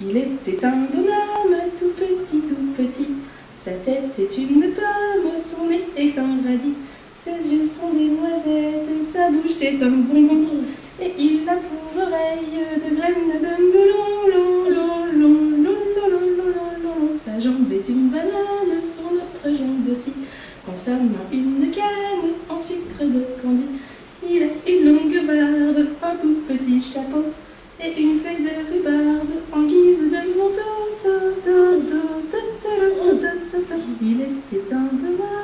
Il était un bonhomme tout petit, tout petit. Sa tête est une pomme, son nez est un radis. Ses yeux sont des noisettes, sa bouche est un bonbon. Et il a pour oreille de graines de melon. Long, long, long, long, long, long, long, Sa jambe est une banane, son autre jambe aussi. Quand sa main une canne en sucre de candy. Il a une longue barbe, un tout petit chapeau et une feuille de rhubarbe en guise de manteau. Il était un bonheur.